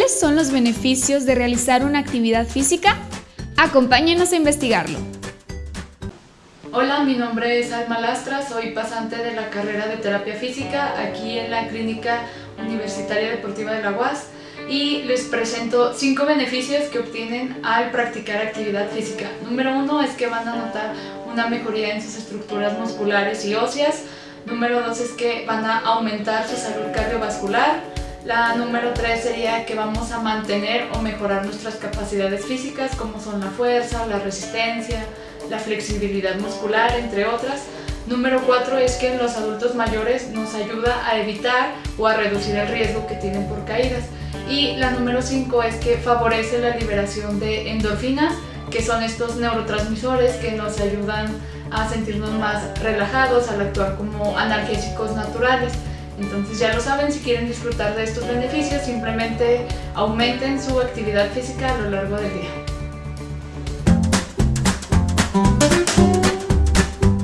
¿Cuáles son los beneficios de realizar una actividad física? Acompáñenos a investigarlo. Hola, mi nombre es Alma Lastra, soy pasante de la carrera de terapia física aquí en la Clínica Universitaria Deportiva de la UAS y les presento cinco beneficios que obtienen al practicar actividad física. Número uno es que van a notar una mejoría en sus estructuras musculares y óseas. Número dos es que van a aumentar su salud cardiovascular. La número tres sería que vamos a mantener o mejorar nuestras capacidades físicas como son la fuerza, la resistencia, la flexibilidad muscular, entre otras. Número 4 es que en los adultos mayores nos ayuda a evitar o a reducir el riesgo que tienen por caídas. Y la número 5 es que favorece la liberación de endorfinas, que son estos neurotransmisores que nos ayudan a sentirnos más relajados al actuar como analgésicos naturales. Entonces ya lo saben, si quieren disfrutar de estos beneficios, simplemente aumenten su actividad física a lo largo del día.